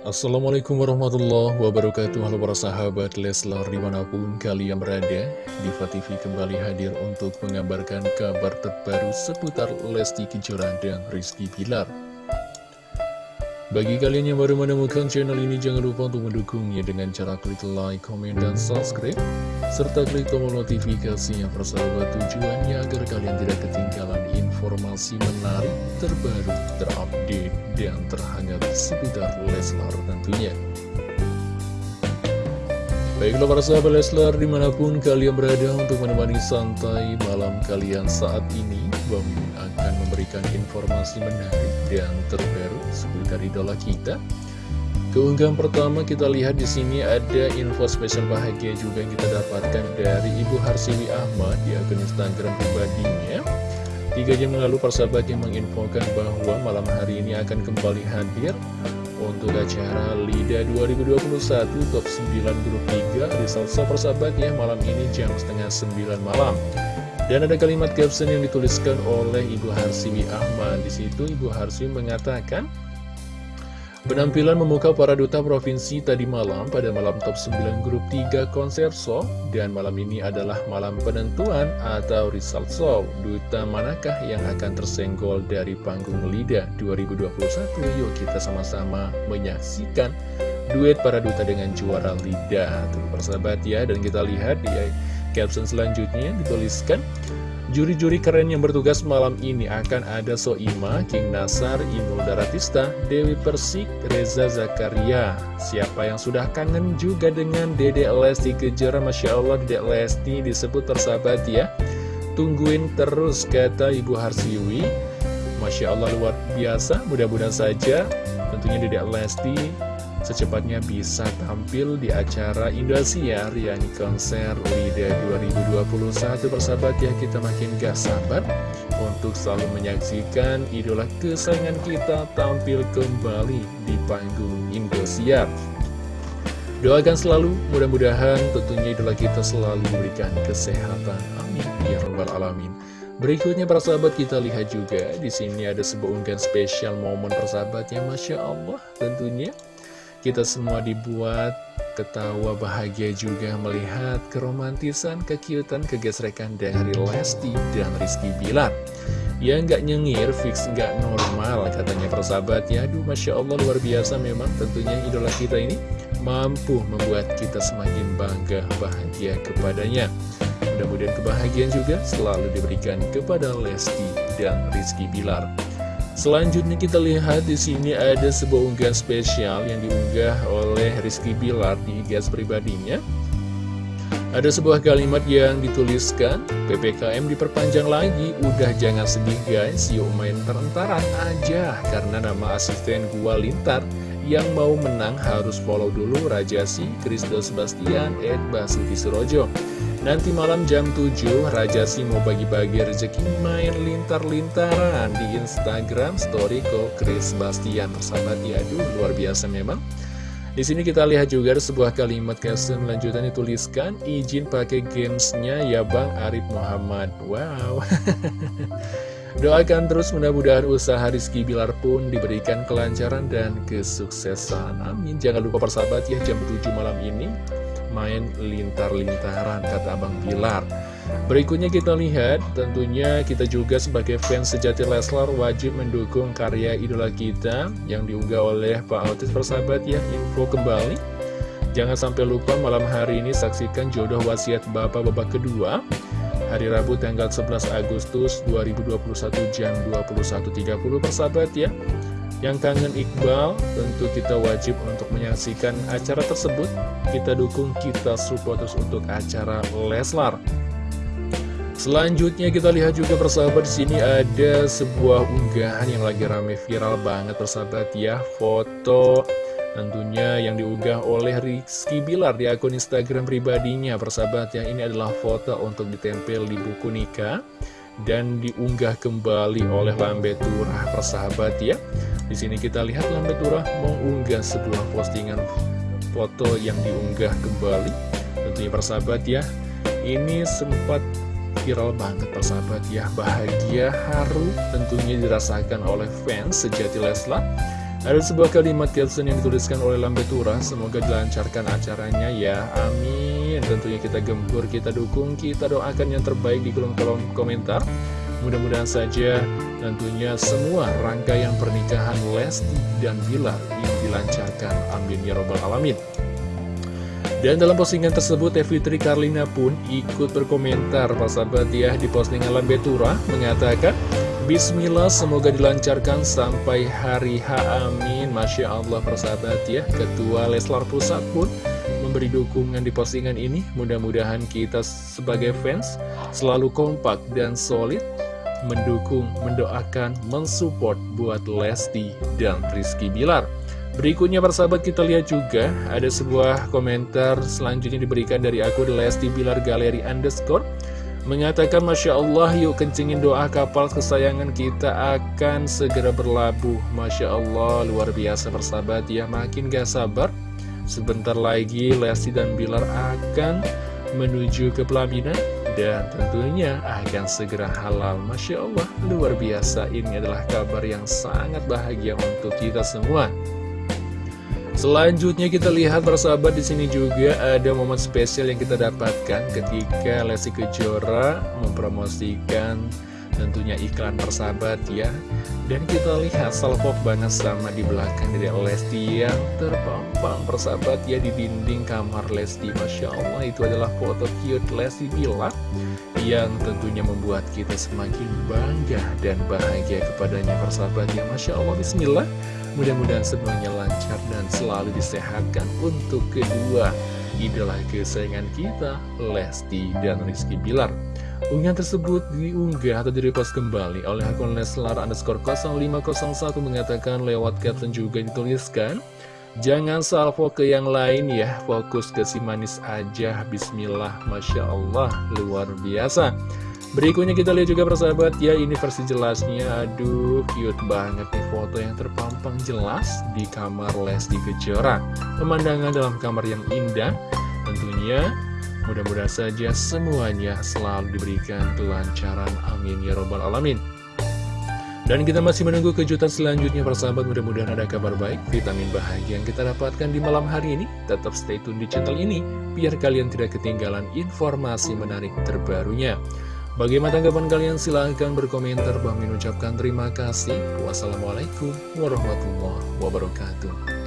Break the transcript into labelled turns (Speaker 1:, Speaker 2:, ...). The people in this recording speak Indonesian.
Speaker 1: Assalamualaikum warahmatullahi wabarakatuh. Halo para sahabat Leslar di mana pun kalian berada Diva TV kembali hadir untuk mengabarkan kabar terbaru seputar Lesti Kejora dan Rizky Pilar Bagi kalian yang baru menemukan channel ini jangan lupa untuk mendukungnya dengan cara klik like, komen, dan subscribe serta klik tombol notifikasinya persahabat tujuannya agar kalian tidak ketinggalan informasi menarik, terbaru, terupdate, dan terhangat seputar Leslar tentunya. Baiklah para sahabat Leslar di mana pun kalian berada untuk menemani santai malam kalian saat ini Bang akan memberikan informasi menarik dan terbaru seputar idola kita Keunggahan pertama kita lihat di sini ada info spesial bahagia juga yang kita dapatkan dari Ibu Harsiwi Ahmad di akun Instagram pribadinya. Tiga jam lalu persahabat yang menginfokan bahwa malam hari ini akan kembali hadir untuk acara LIDA 2021 Top 9 Grup 3 di Salsa persahabat ya malam ini jam setengah 9 malam. Dan ada kalimat caption yang dituliskan oleh Ibu Harsiwi Ahmad. Di situ Ibu Harsiwi mengatakan, Penampilan memuka para duta provinsi tadi malam pada malam top 9 grup 3 konser show dan malam ini adalah malam penentuan atau result show. Duta manakah yang akan tersenggol dari panggung LIDA 2021? Yuk kita sama-sama menyaksikan duet para duta dengan juara LIDA. Tuh persahabat ya dan kita lihat di caption selanjutnya dituliskan Juri-juri keren yang bertugas malam ini akan ada Soima, King Nasar, Inul Daratista, Dewi Persik, Reza Zakaria. Siapa yang sudah kangen juga dengan Dede Lesti Kejora, Masya Allah Dede Lesti disebut tersahabat ya. Tungguin terus kata Ibu Harsiwi. Masya Allah luar biasa, mudah-mudahan saja tentunya Dede Lesti secepatnya bisa tampil di acara Indosiar yang konser LIDA 2021 persahabat ya kita makin gak sabar untuk selalu menyaksikan idola kesayangan kita tampil kembali di panggung Indosiar. Doakan selalu mudah-mudahan tentunya idola kita selalu diberikan kesehatan. Amin. Ya rabbal alamin. Berikutnya para sahabat kita lihat juga di sini ada sebuah unggahan spesial momen persahabatnya Masya Allah tentunya kita semua dibuat ketawa bahagia juga melihat keromantisan, kekiutan, kegesrekan dari Lesti dan Rizky Bilar. Ya nggak nyengir, fix nggak normal katanya persahabat ya. Aduh Masya Allah luar biasa memang tentunya idola kita ini mampu membuat kita semakin bangga bahagia kepadanya. Mudah-mudahan kebahagiaan juga selalu diberikan kepada Lesti dan Rizky Bilar. Selanjutnya kita lihat di sini ada sebuah unggahan spesial yang diunggah oleh Rizky Bilar di gas pribadinya. Ada sebuah kalimat yang dituliskan, PPKM diperpanjang lagi, udah jangan sedih guys, yuk main terantaran aja, karena nama asisten gua lintar, yang mau menang harus follow dulu Rajasi, Kristo Sebastian, Ed Basuki Surojo. Nanti malam jam 7 Raja Si mau bagi-bagi rezeki main lintar-lintaran di Instagram story kok Chris Bastian persahabat. Ya aduh luar biasa memang. Di sini kita lihat juga ada sebuah kalimat caption lanjutan dituliskan izin pakai gamesnya ya Bang Arif Muhammad. Wow. Doakan terus mudah-mudahan usaha Rizky Bilar pun diberikan kelancaran dan kesuksesan. Amin. Jangan lupa persahabat ya jam 7 malam ini main lintar-lintaran kata Abang Bilar Berikutnya kita lihat, tentunya kita juga sebagai fans sejati Leslar wajib mendukung karya idola kita yang diunggah oleh Pak Autis persahabat ya, info kembali. Jangan sampai lupa malam hari ini saksikan jodoh wasiat Bapak babak kedua, hari Rabu tanggal 11 Agustus 2021 jam 21.30 persahabat ya. Yang kangen Iqbal, tentu kita wajib untuk menyaksikan acara tersebut. Kita dukung, kita support terus untuk acara Leslar. Selanjutnya kita lihat juga persahabat di sini ada sebuah unggahan yang lagi rame viral banget persahabat ya foto tentunya yang diunggah oleh Rizky Bilar di akun Instagram pribadinya persahabat ya ini adalah foto untuk ditempel di buku nikah dan diunggah kembali oleh Lambe Turah persahabat ya di sini kita lihat Lambe Turah mengunggah sebuah postingan foto yang diunggah kembali. Tentunya persahabat ya, ini sempat viral banget persahabat ya. Bahagia, haru tentunya dirasakan oleh fans sejati Leslar. Ada sebuah kalimat caption yang dituliskan oleh Lambetura Semoga dilancarkan acaranya ya Amin Tentunya kita gempur, kita dukung, kita doakan yang terbaik di kolom-kolom komentar Mudah-mudahan saja tentunya semua rangkaian pernikahan Lesti dan Bilar ini dilancarkan. Amin ya robbal alamin. Dan dalam postingan tersebut, Teh Karlina pun ikut berkomentar, Pak sahabat ya, di postingan Lambetura, mengatakan, Bismillah, semoga dilancarkan sampai hari H, amin. Masya Allah, persahabat ya, Ketua Leslar Pusat pun memberi dukungan di postingan ini. Mudah-mudahan kita sebagai fans selalu kompak dan solid mendukung, mendoakan, mensupport buat Lesti dan Rizky Bilar. Berikutnya persahabat kita lihat juga ada sebuah komentar selanjutnya diberikan dari akun Lesti Bilar Galeri Underscore. Mengatakan Masya Allah yuk kencingin doa kapal kesayangan kita akan segera berlabuh. Masya Allah luar biasa persahabat ya. Makin gak sabar Sebentar lagi Lesti dan Bilar akan menuju ke pelaminan dan tentunya akan segera halal. Masya Allah luar biasa. Ini adalah kabar yang sangat bahagia untuk kita semua. Selanjutnya kita lihat persahabat di sini juga ada momen spesial yang kita dapatkan ketika Lesti Kejora mempromosikan tentunya iklan persahabat ya. Dan kita lihat salpok banget sama di belakang dari Lesti yang terpampang persahabat ya di dinding kamar Lesti Masya Allah. Itu adalah foto cute Lesti Bilar Yang tentunya membuat kita semakin bangga dan bahagia kepadanya persahabat ya Masya Allah Bismillah. Mudah-mudahan semuanya lancar dan selalu disehatkan untuk kedua idola kesayangan kita Lesti dan Rizky Bilar. Unggahan tersebut diunggah atau direpost kembali oleh akun Leslar underscore 0501 mengatakan lewat caption juga dituliskan Jangan salvo ke yang lain ya, fokus ke si manis aja, bismillah, Masya Allah, luar biasa. Berikutnya kita lihat juga persahabat. Ya, ini versi jelasnya, aduh cute banget nih foto yang terpampang jelas di kamar Lesti Kejora. Pemandangan dalam kamar yang indah, tentunya Mudah-mudahan saja semuanya selalu diberikan kelancaran. Amin ya robbal alamin. Dan kita masih menunggu kejutan selanjutnya persahabat mudah-mudahan ada kabar baik, vitamin bahagia yang kita dapatkan di malam hari ini. Tetap stay tune di channel ini, biar kalian tidak ketinggalan informasi menarik terbarunya. Bagaimana tanggapan kalian? Silahkan berkomentar. Bang ucapkan terima kasih. Wassalamualaikum warahmatullahi wabarakatuh.